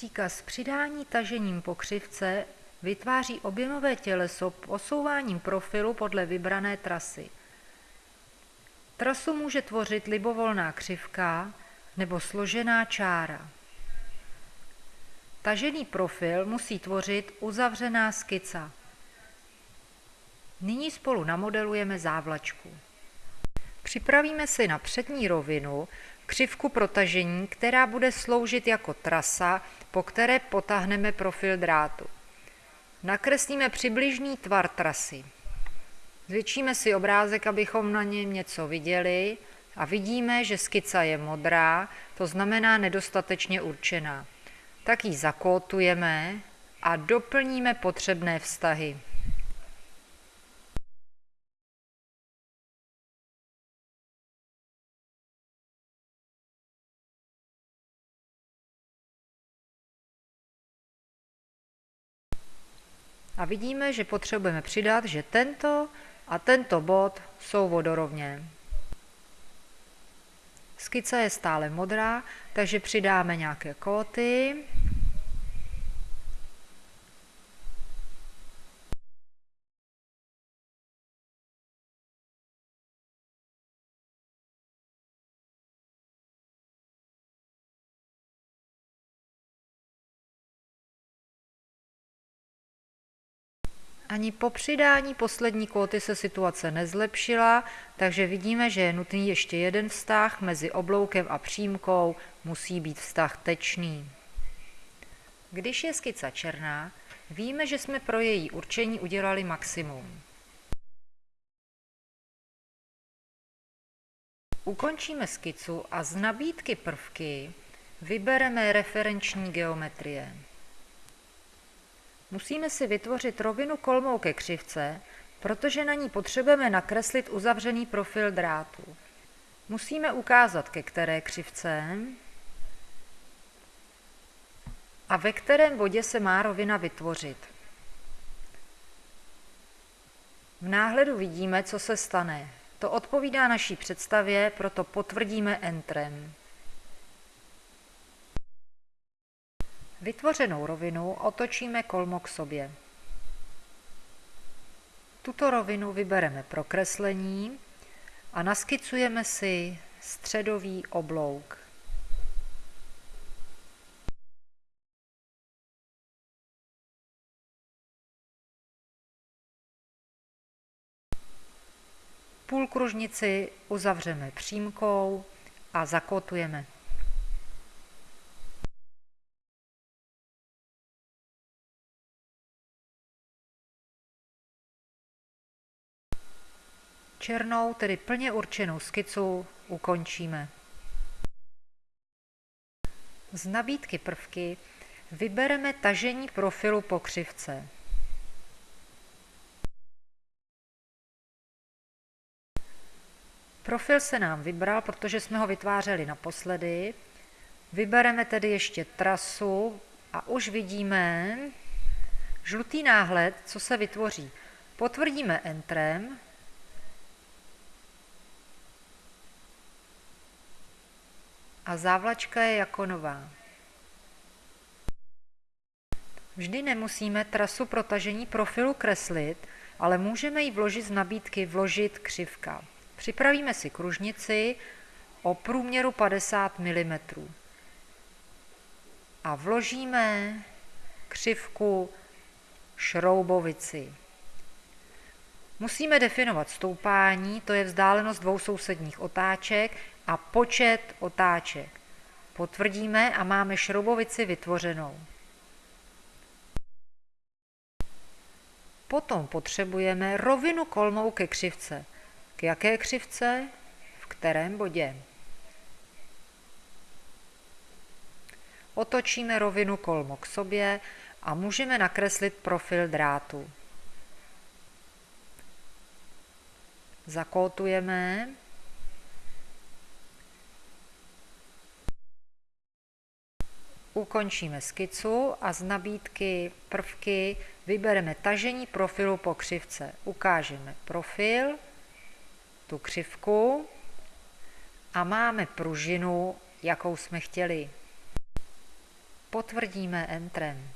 Příkaz přidání tažením po křivce vytváří objemové těleso posouváním profilu podle vybrané trasy. Trasu může tvořit libovolná křivka nebo složená čára. Tažený profil musí tvořit uzavřená skica. Nyní spolu namodelujeme závlačku. Připravíme si na přední rovinu křivku protažení, která bude sloužit jako trasa, po které potáhneme profil drátu. Nakreslíme přibližný tvar trasy. Zvětšíme si obrázek, abychom na něm něco viděli a vidíme, že skica je modrá, to znamená nedostatečně určená. Tak ji zakótujeme a doplníme potřebné vztahy. A vidíme, že potřebujeme přidat, že tento a tento bod jsou vodorovně. Skica je stále modrá, takže přidáme nějaké kóty. Ani po přidání poslední kóty se situace nezlepšila, takže vidíme, že je nutný ještě jeden vztah mezi obloukem a přímkou, musí být vztah tečný. Když je skica černá, víme, že jsme pro její určení udělali maximum. Ukončíme skicu a z nabídky prvky vybereme referenční geometrie. Musíme si vytvořit rovinu kolmou ke křivce, protože na ní potřebujeme nakreslit uzavřený profil drátu. Musíme ukázat, ke které křivce a ve kterém bodě se má rovina vytvořit. V náhledu vidíme, co se stane. To odpovídá naší představě, proto potvrdíme Entrem. Vytvořenou rovinu otočíme kolmo k sobě. Tuto rovinu vybereme pro kreslení a naskicujeme si středový oblouk. Půlkružnici uzavřeme přímkou a zakotujeme. Černou, tedy plně určenou skicu ukončíme. Z nabídky prvky vybereme tažení profilu po křivce. Profil se nám vybral, protože jsme ho vytvářeli naposledy. Vybereme tedy ještě trasu a už vidíme žlutý náhled, co se vytvoří. Potvrdíme Entrem a závlačka je jako nová. Vždy nemusíme trasu protažení profilu kreslit, ale můžeme ji vložit z nabídky vložit křivka. Připravíme si kružnici o průměru 50 mm a vložíme křivku šroubovici. Musíme definovat stoupání, to je vzdálenost dvou sousedních otáček a počet otáček. Potvrdíme a máme šroubovici vytvořenou. Potom potřebujeme rovinu kolmou ke křivce. K jaké křivce? V kterém bodě? Otočíme rovinu kolmo k sobě a můžeme nakreslit profil drátu. Zakótujeme Ukončíme skicu a z nabídky prvky vybereme tažení profilu po křivce. Ukážeme profil, tu křivku a máme pružinu, jakou jsme chtěli. Potvrdíme Entrem.